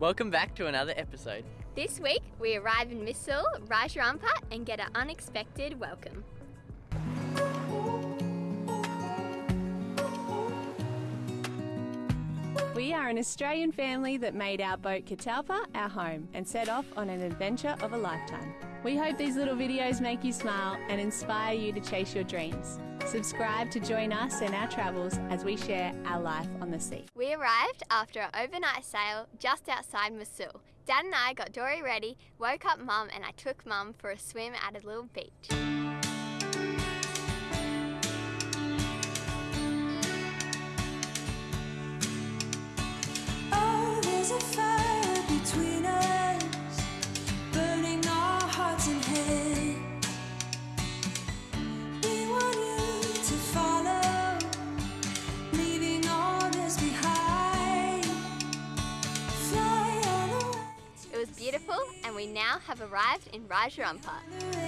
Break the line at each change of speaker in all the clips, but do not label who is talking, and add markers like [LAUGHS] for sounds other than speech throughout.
Welcome back to another episode.
This week, we arrive in Misool, Rajarampat, and get an unexpected welcome.
We are an Australian family that made our boat Catalpa our home and set off on an adventure of a lifetime. We hope these little videos make you smile and inspire you to chase your dreams. Subscribe to join us in our travels as we share our life on the sea.
We arrived after an overnight sail just outside Misool. Dad and I got Dory ready, woke up Mum, and I took Mum for a swim at a little beach.
Oh,
now have arrived in
Raja
Ampat.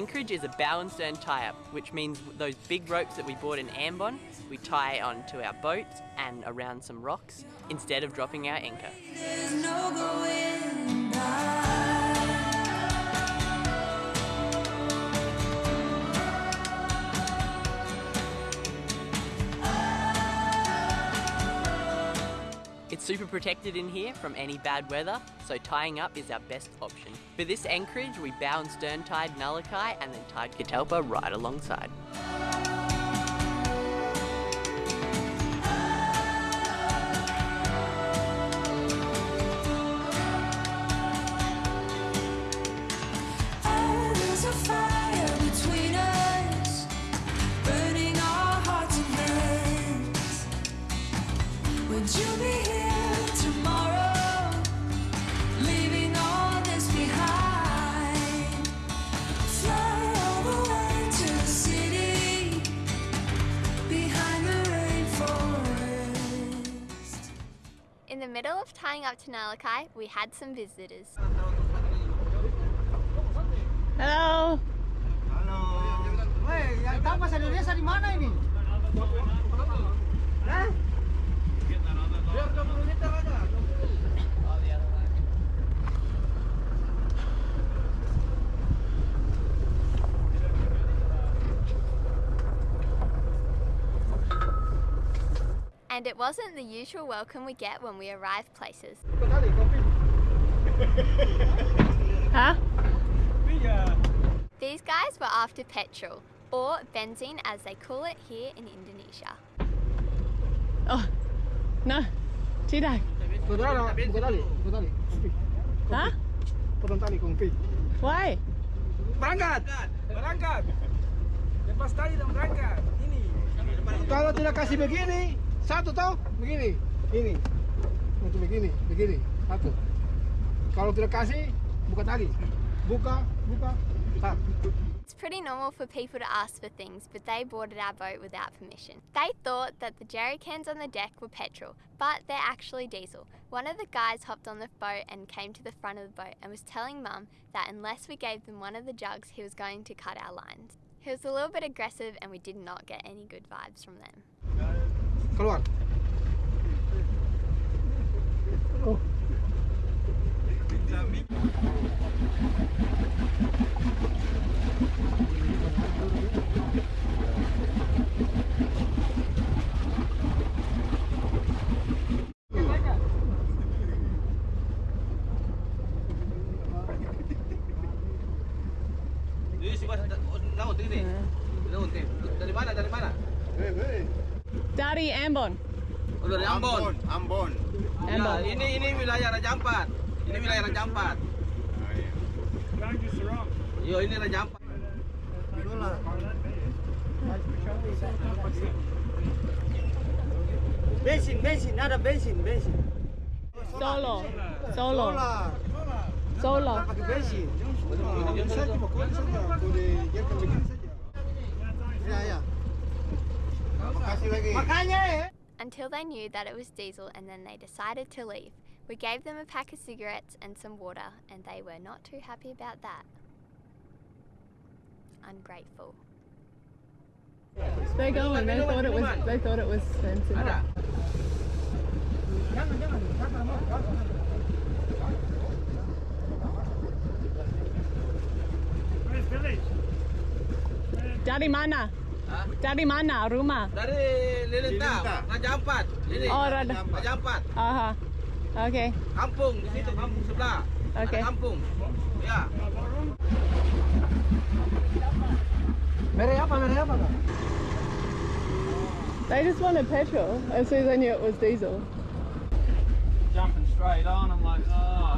Anchorage is a bow and stern tie-up, which means those big ropes that we bought in Ambon, we tie onto our boat and around some rocks instead of dropping our anchor. Super protected in here from any bad weather, so tying up is our best option. For this anchorage, we bow and stern tied Nalakai and then tied Catalpa right alongside.
Middle of tying up to Nalakai, we had some visitors.
Hello.
Halo. Woi, yang tahu bahasa Indonesia di mana ini? Hah? Biar 20 liter aja.
And it wasn't the usual welcome we get when we arrive places. [LAUGHS]
Huh?
These guys were after petrol, or bensin as they call it here in Indonesia.
Oh, no. Tidak. Huh?
Potong tali kopi.
Why?
Berangkat, berangkat. Lepas tali dan berangkat. Ini.
Kalau tidak kasih begini, satu tau, begini, ini. Untuk begini, begini, satu. Kalau tidak kasih, buka tali. Buka, buka, tak.
It's pretty normal for people to ask for things, but they boarded our boat without permission. They thought that the jerry cans on the deck were petrol, but they're actually diesel. One of the guys hopped on the boat and came to the front of the boat and was telling Mum that unless we gave them one of the jugs, he was going to cut our lines. He was a little bit aggressive and we did not get any good vibes from them.
Keluar. Oh.
Laut ini. Laut ini. Dari mana? Dari mana?
Dari Ambon.
Oh, dari Ambon.
Ambon.
Ya,
Ambon.
ini ini wilayah Raja Ampat. Ini wilayah Raja Ampat. Yo, ini Raja Ampat.
Bensin, bensin, ada bensin, bensin.
Solo. Solo.
Solar. pakai bensin. Ah, ini Eh?
Until they knew that it was diesel and then they decided to leave. We gave them a pack of cigarettes and some water, and they were not too happy about that. Ungrateful.
They're going. They thought it was. They thought it was expensive.
Ada.
Jangan jangan. Jangan mau.
Dari mana?
Hah?
Dari mana rumah?
Dari Lilintang, Raja Ampat. Ini.
Oh, Raja.
Raja Ampat.
Aha. Okay.
Kampung di situ, kampung sebelah.
Okey.
Ada kampung. Ya.
Mere apa? Mere apa?
They just wanted petrol as soon as they knew it was diesel.
jumping straight on. I'm like, oh.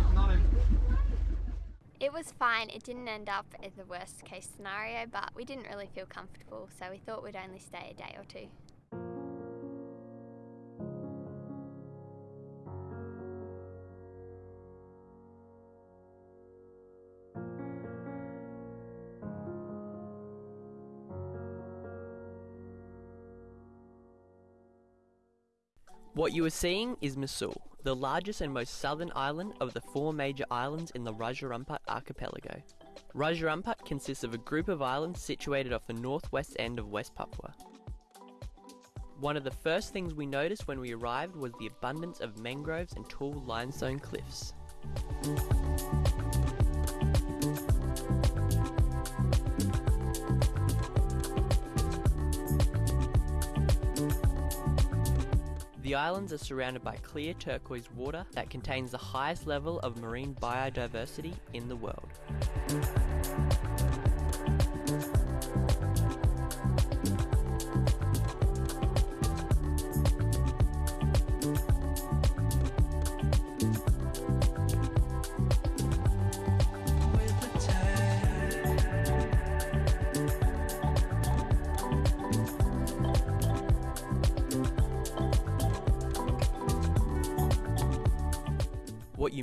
It was fine. It didn't end up as the worst case scenario, but we didn't really feel comfortable, so we thought we'd only stay a day or two.
What you are seeing is Misool, the largest and most southern island of the four major islands in the Raja Ampat archipelago. Raja Ampat consists of a group of islands situated off the northwest end of West Papua. One of the first things we noticed when we arrived was the abundance of mangroves and tall limestone cliffs. The islands are surrounded by clear turquoise water that contains the highest level of marine biodiversity in the world.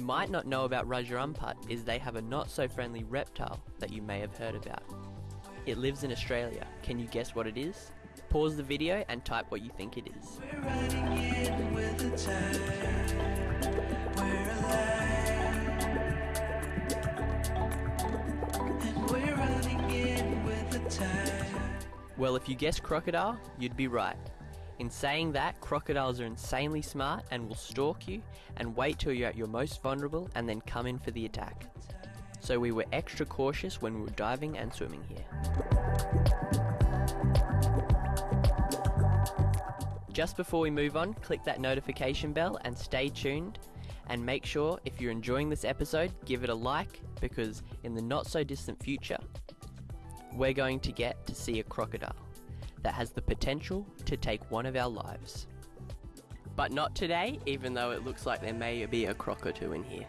Might not know about Raja Ampat is they have a not so friendly reptile that you may have heard about. It lives in Australia. Can you guess what it is? Pause the video and type what you think it is. Well, if you guessed crocodile, you'd be right. In saying that, crocodiles are insanely smart and will stalk you and wait till you're at your most vulnerable and then come in for the attack. So we were extra cautious when we were diving and swimming here. Just before we move on, click that notification bell and stay tuned. And make sure if you're enjoying this episode, give it a like because in the not so distant future, we're going to get to see a crocodile that has the potential to take one of our lives. But not today, even though it looks like there may be a croc or two in here.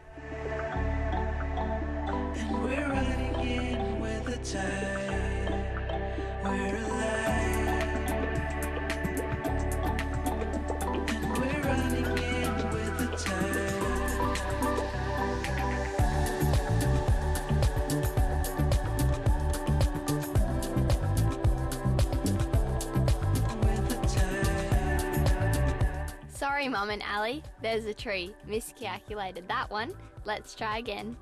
Mum and Ali, there's a tree. Miscalculated that one. Let's try again.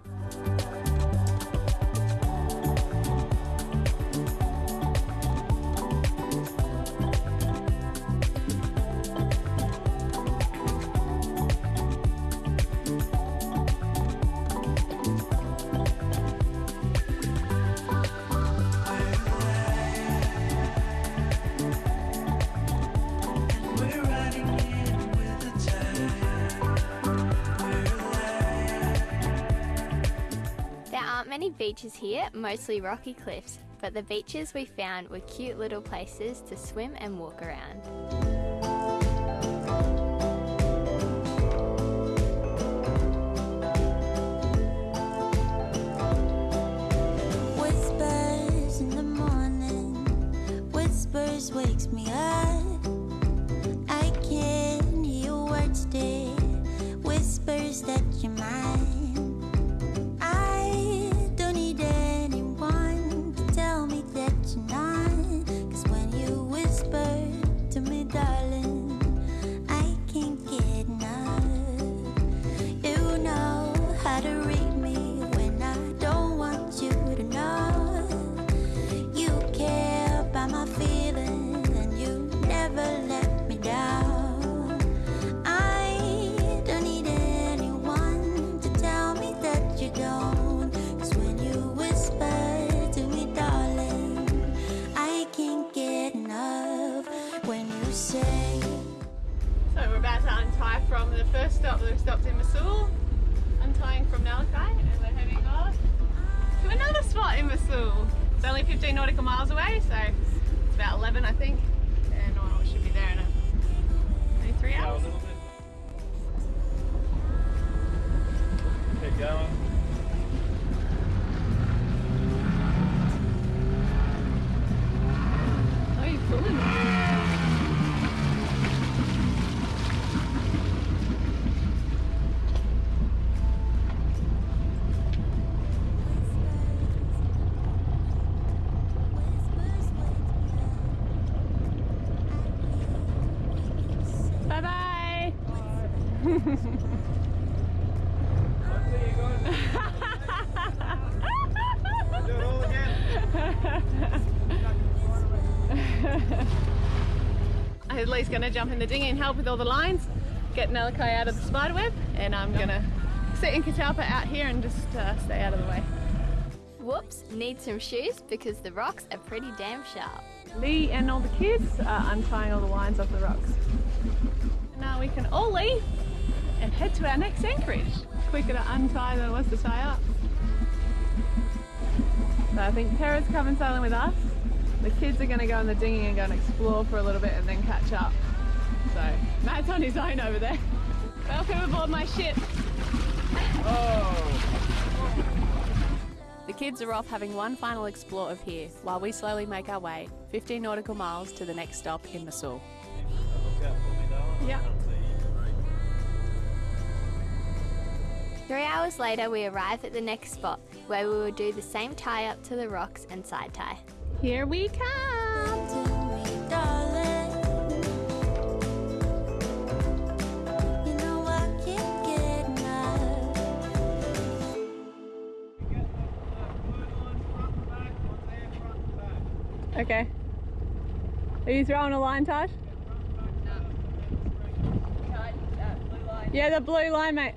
Many beaches here, mostly rocky cliffs, but the beaches we found were cute little places to swim and walk around.
Whispers in the morning, whispers wakes me up.
Only 15 nautical miles away, so it's about 11, I think. And oh, we should be there in a, maybe three hours.
Keep going.
Least gonna jump in the dinghy and help with all the lines, get Nelikai out of the spider web, and I'm gonna sit in Catalpa out here and just uh, stay out of the way.
Whoops, need some shoes because the rocks are pretty damn sharp.
Lee and all the kids are untying all the lines off the rocks. Now we can all leave and head to our next anchorage. Quicker to untie than it was to tie up. So I think Tara's coming sailing with us. The kids are going to go in the dinghy and go and explore for a little bit and then catch up. So Matt's on his own over there. Welcome aboard my ship. Oh. The kids are off having one final explore of here while we slowly make our way 15 nautical miles to the next stop in Misool.
Look out for me, darling.
Yeah.
I can't see you.
Three hours later, we arrive at the next spot where we will do the same tie up to the rocks and side tie.
Here we come.
to me, darling. You know I can't get enough.
Okay. Are you throwing a line, Taj? Yeah, the blue line, mate.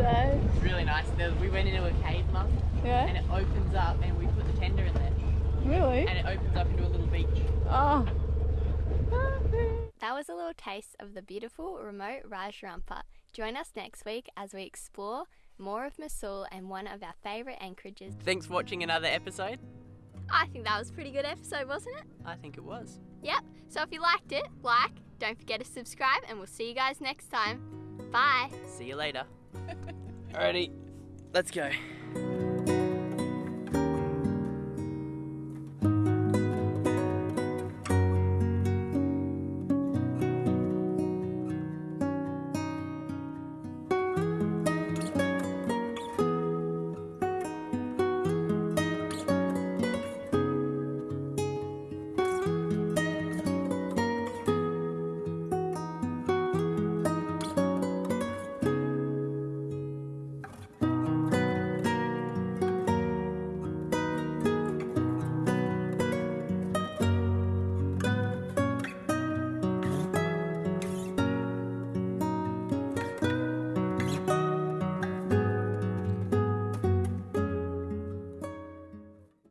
Blue day.
It's really nice. There- We went into a cave, Mum, and it opens up, and we put the tender in there,
Really?
and it opens up into a little beach.
Oh.
That was a little taste of the beautiful remote Raja Ampat. Join us next week as we explore more of Misool and one of our favourite anchorages.
Thanks for watching another episode.
I think that was a pretty good episode, wasn't it?
I think it was.
Yep. So if you liked it, like, don't forget to subscribe, and we'll see you guys next time. Bye.
See you later. Alrighty, let's go.